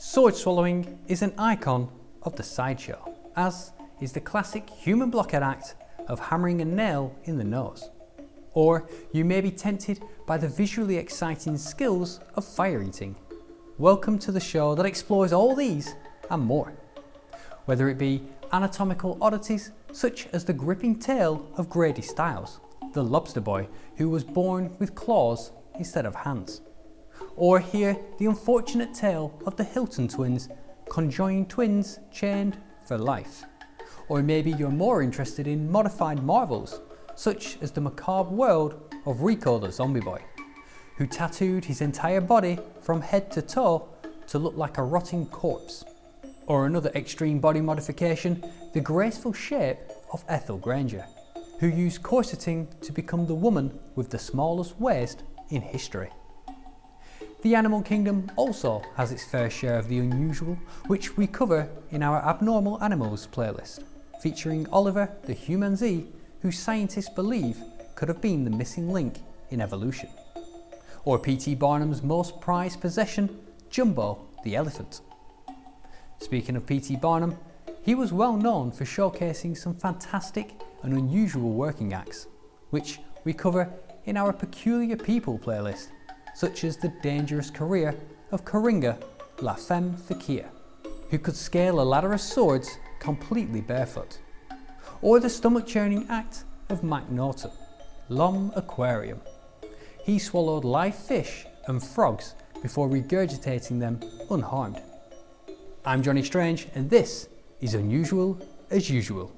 Sword swallowing is an icon of the sideshow, as is the classic human blockhead act of hammering a nail in the nose. Or you may be tempted by the visually exciting skills of fire eating. Welcome to the show that explores all these and more. Whether it be anatomical oddities such as the gripping tale of Grady Stiles, the lobster boy who was born with claws instead of hands. Or hear the unfortunate tale of the Hilton twins, conjoined twins chained for life. Or maybe you're more interested in modified marvels, such as the macabre world of Rico the Zombie Boy, who tattooed his entire body from head to toe to look like a rotting corpse. Or another extreme body modification, the graceful shape of Ethel Granger, who used corseting to become the woman with the smallest waist in history. The animal kingdom also has its fair share of the unusual, which we cover in our Abnormal Animals playlist, featuring Oliver the humanzee, who scientists believe could have been the missing link in evolution. Or P.T. Barnum's most prized possession, Jumbo the elephant. Speaking of P.T. Barnum, he was well known for showcasing some fantastic and unusual working acts, which we cover in our Peculiar People playlist, such as the dangerous career of Koringa La Femme Fakir, who could scale a ladder of swords completely barefoot, or the stomach churning act of Mac Norton, L'Homme Aquarium. He swallowed live fish and frogs before regurgitating them unharmed. I'm Johnny Strange and this is Unusual as Usual.